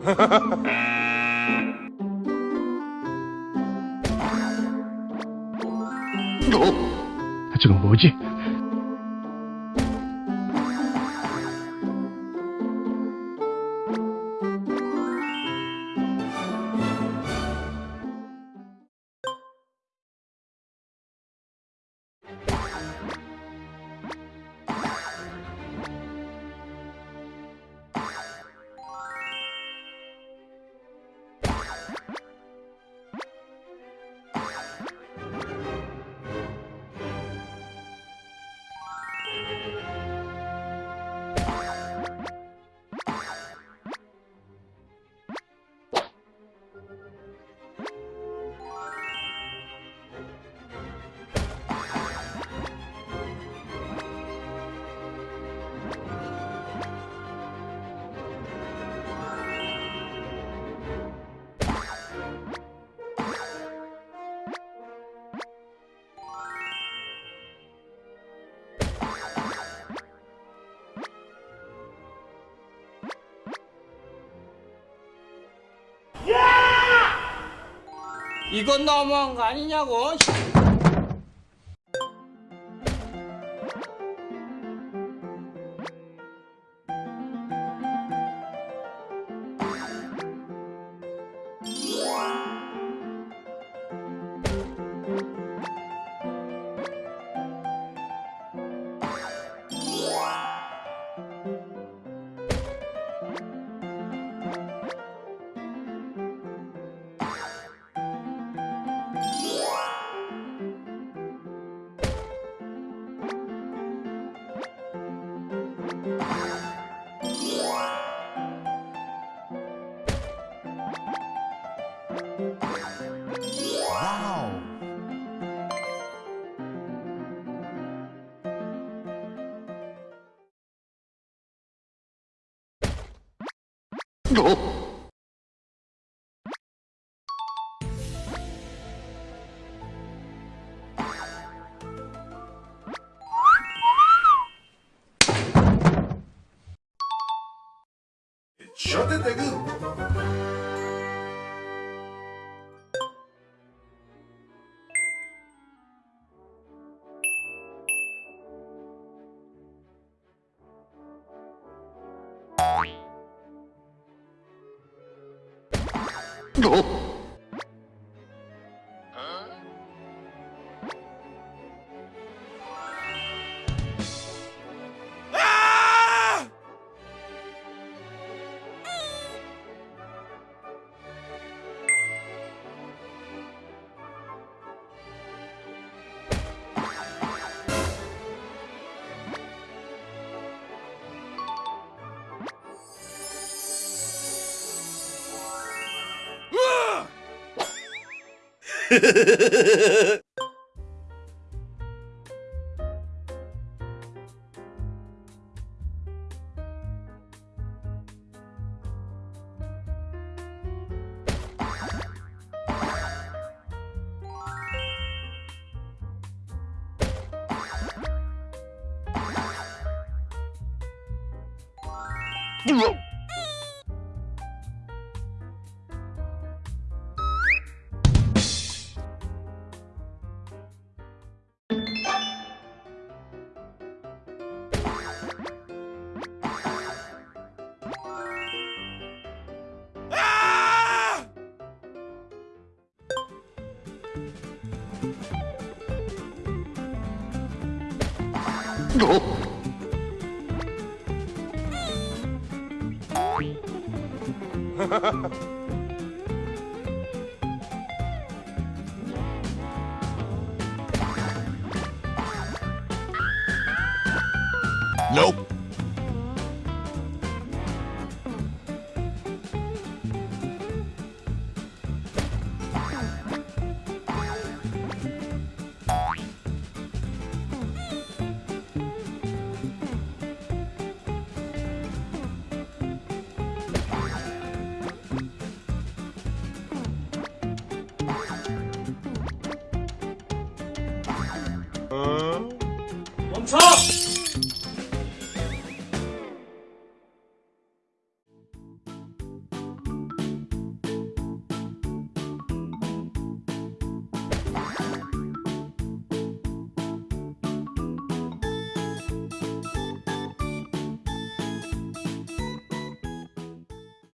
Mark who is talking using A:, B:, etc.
A: 어? 저건 뭐지?
B: 이건 너무한 거 아니냐고.
C: Shut it, nigga. 너.
B: you 춰!